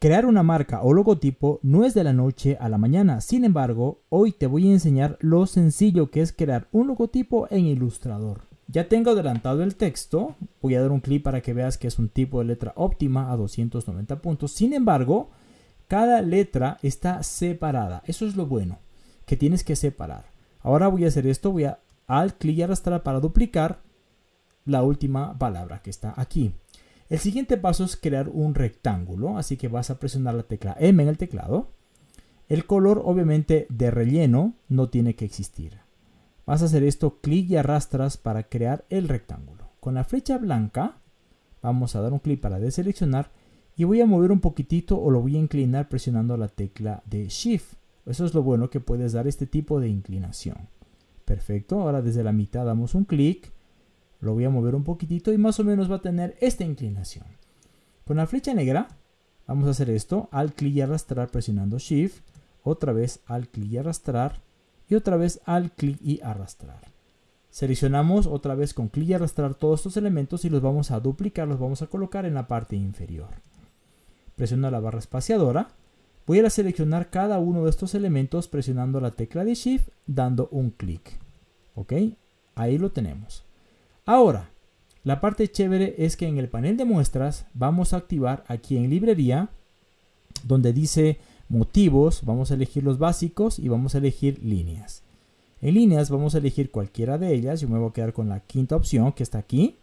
Crear una marca o logotipo no es de la noche a la mañana, sin embargo, hoy te voy a enseñar lo sencillo que es crear un logotipo en Illustrator. Ya tengo adelantado el texto, voy a dar un clic para que veas que es un tipo de letra óptima a 290 puntos, sin embargo, cada letra está separada, eso es lo bueno, que tienes que separar. Ahora voy a hacer esto, voy a al clic y arrastrar para duplicar la última palabra que está aquí. El siguiente paso es crear un rectángulo, así que vas a presionar la tecla M en el teclado. El color obviamente de relleno no tiene que existir. Vas a hacer esto, clic y arrastras para crear el rectángulo. Con la flecha blanca vamos a dar un clic para deseleccionar y voy a mover un poquitito o lo voy a inclinar presionando la tecla de Shift. Eso es lo bueno que puedes dar este tipo de inclinación. Perfecto, ahora desde la mitad damos un clic lo voy a mover un poquitito y más o menos va a tener esta inclinación. Con la flecha negra vamos a hacer esto, al clic y arrastrar presionando Shift, otra vez al clic y arrastrar y otra vez al clic y arrastrar. Seleccionamos otra vez con clic y arrastrar todos estos elementos y los vamos a duplicar, los vamos a colocar en la parte inferior. Presiono la barra espaciadora. Voy a seleccionar cada uno de estos elementos presionando la tecla de Shift, dando un clic. ¿Ok? Ahí lo tenemos. Ahora, la parte chévere es que en el panel de muestras vamos a activar aquí en librería, donde dice motivos, vamos a elegir los básicos y vamos a elegir líneas. En líneas vamos a elegir cualquiera de ellas, yo me voy a quedar con la quinta opción que está aquí.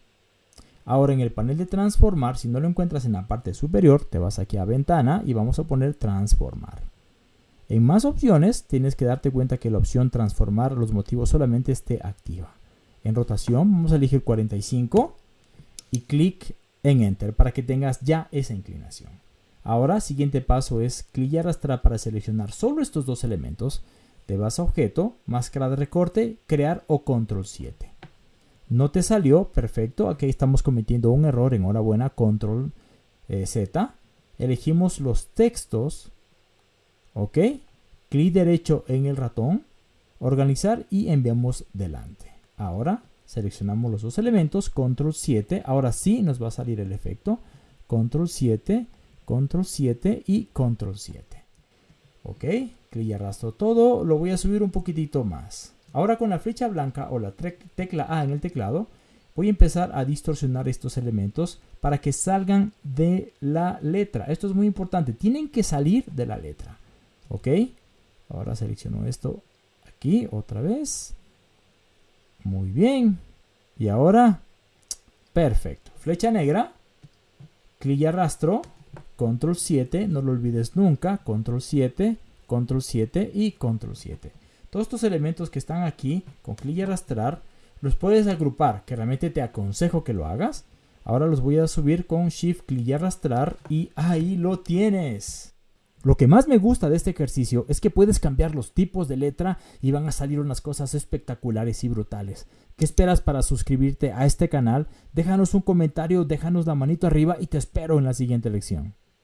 Ahora en el panel de transformar, si no lo encuentras en la parte superior, te vas aquí a ventana y vamos a poner transformar. En más opciones tienes que darte cuenta que la opción transformar los motivos solamente esté activa en rotación, vamos a elegir 45 y clic en Enter para que tengas ya esa inclinación. Ahora, siguiente paso es clic y arrastrar para seleccionar solo estos dos elementos. Te vas a Objeto, Máscara de recorte, Crear o Control 7. No te salió, perfecto. Aquí estamos cometiendo un error, enhorabuena, Control eh, Z. Elegimos los textos, ok. Clic derecho en el ratón, organizar y enviamos delante. Ahora seleccionamos los dos elementos, control 7, ahora sí nos va a salir el efecto, control 7, control 7 y control 7. Ok, clic y arrastro todo, lo voy a subir un poquitito más. Ahora con la flecha blanca o la tecla A en el teclado, voy a empezar a distorsionar estos elementos para que salgan de la letra. Esto es muy importante, tienen que salir de la letra. Ok, ahora selecciono esto aquí otra vez muy bien. Y ahora, perfecto. Flecha negra, clic y arrastro, control 7, no lo olvides nunca, control 7, control 7 y control 7. Todos estos elementos que están aquí, con clic y arrastrar, los puedes agrupar, que realmente te aconsejo que lo hagas. Ahora los voy a subir con shift, clic y arrastrar y ahí lo tienes. Lo que más me gusta de este ejercicio es que puedes cambiar los tipos de letra y van a salir unas cosas espectaculares y brutales. ¿Qué esperas para suscribirte a este canal? Déjanos un comentario, déjanos la manito arriba y te espero en la siguiente lección.